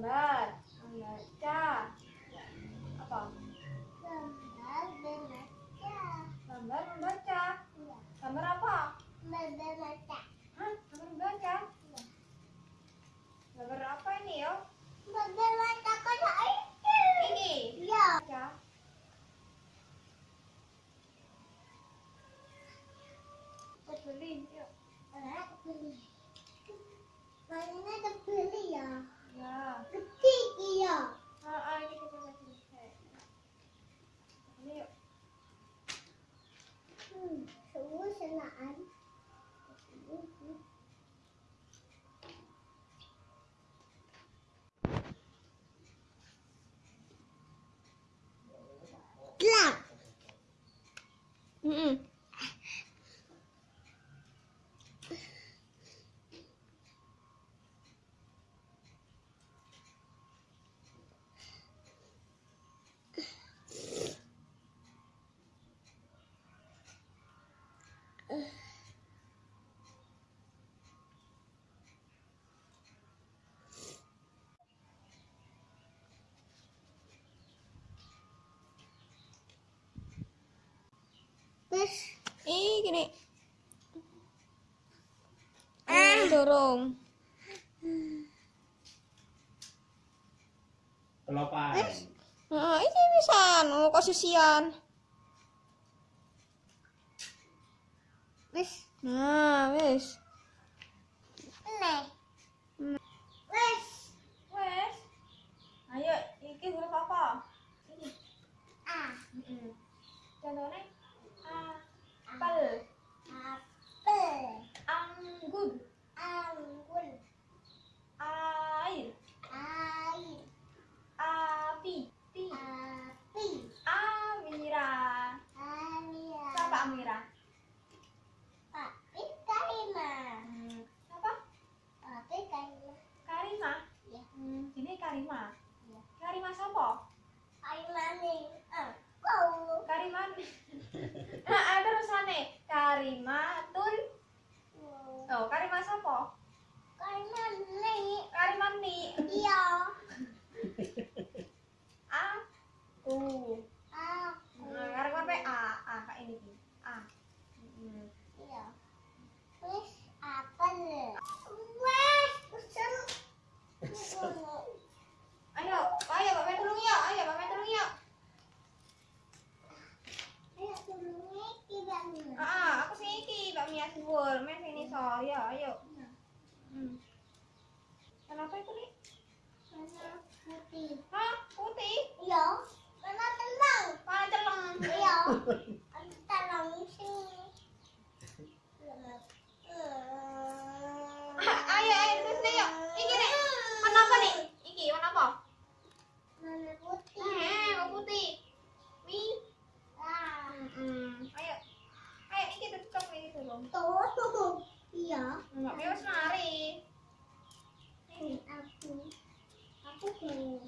Gambar, membaca. Apa? Gambar, membaca. Gambar, membaca. Iya. Gambar apa? Gambar membaca. Hah? Gambar membaca? Iya. Gambar apa ini yo? Gambar membaca kayak itu. Ini? Iya. Ya. Aku beli. Aku beli. Mainnya beli ya. Ya. Gede iya. Ah, ah, ini kita Terus Ih, gini. Ah, dorong. Kelopan. Nah, ini bisa. Oh, kok sisian. wis Nah, wis. Ayo, iki huruf apa? Ini. ah Heeh. Contohnya Karima. Karima siapa? Karima nih Aku Karima. Nah, terusane. Karimatul. Oh, Karima siapa? Karima nih Karima ni. Iya Aku. Aku Nah, Karima pe A. A kayak ini. Ki. A. Hmm. Iya Wis apel Wis Usem Ayo, ayo Mbak Mei tolong yuk. Ayo Mbak Mei tolong yuk. Ayo turunnya nih Ah, aku sing iki, Mbak Mia Siwul. Mei sini so. Ayo, ayo. Hmm. Kenapa itu nih? Warna putih Hah? Putih? Iya Warna tenang Mana celeng? Iya Tenang sini Ah, Ayo, ayo terus nih yuk. Iki nih. Warna apa nih? Iki warna apa? Warna putih Eh, warna putih. Mi. Ah Hmm. Ayo. Ayo iki Tuh Iya. Enggak. Wis mari. Aku. Aku mau